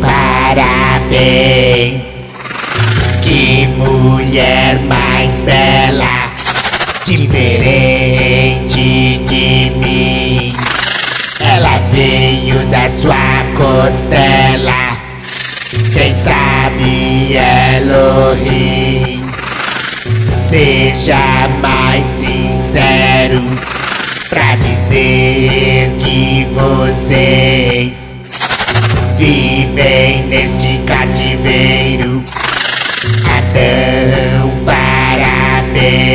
Parabéns. Que mulher mais bela, diferente de mim. Ela veio da sua costela. Quem sabe Elohim Seja mais sincero Pra dizer que vocês neste cativeiro. Adão, parabéns.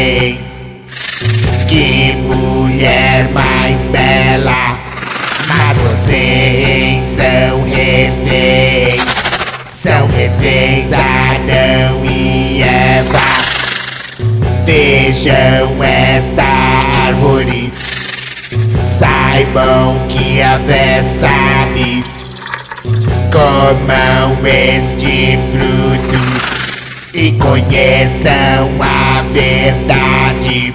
Que mulher mais bela. Mas vocês são reféns. São reféns Adão e Eva. Vejam esta árvore. Saibam que a Vé sabe Comam este fruto E conheçam a verdade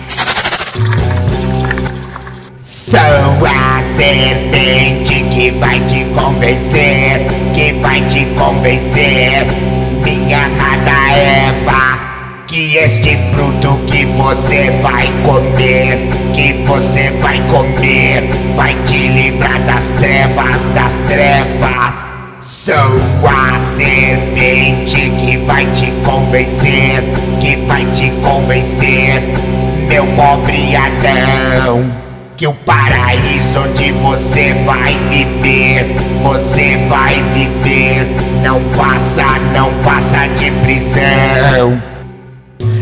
Sou a serpente que vai te convencer Que vai te convencer Minha amada Eva que este fruto que você vai comer, que você vai comer, vai te livrar das trevas, das trevas. Sou a serpente que vai te convencer, que vai te convencer, meu pobre Adão. Que o paraíso onde você vai viver, você vai viver, não passa, não passa de prisão.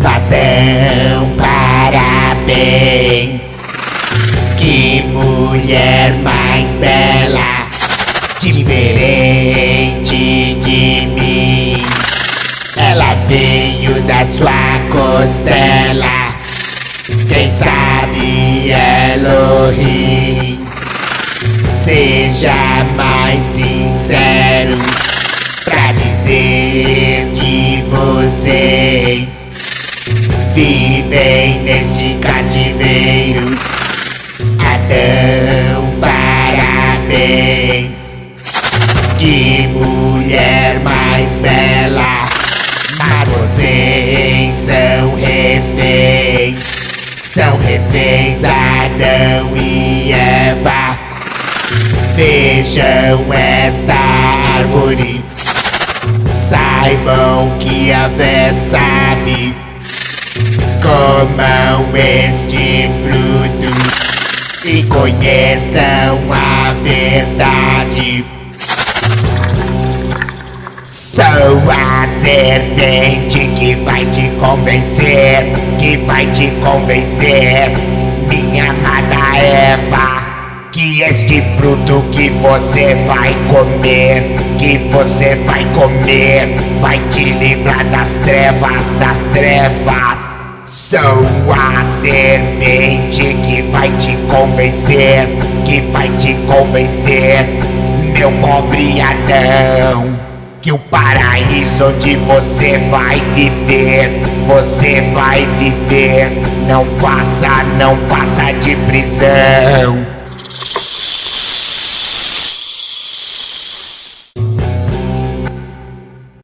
Adão, parabéns. Que mulher mais bela, costela. Quem sabe Elohim Seja mais sincero Pra dizer que vocês Vivem neste cativeiro Adão, parabéns Que mulher mais bela São reféns Adão e Eva. Vejam esta árvore. Saibam que a Vé sabe. Comam este fruto E conheçam a verdade Sou a serpente que vai te convencer Que vai te convencer Minha amada Eva que este fruto que você vai comer, que você vai comer, vai te livrar das trevas, das trevas. Sou a serpente que vai te convencer, que vai te convencer, meu pobre Adão. Que o paraíso onde você vai viver, você vai viver, não passa, não passa de prisão.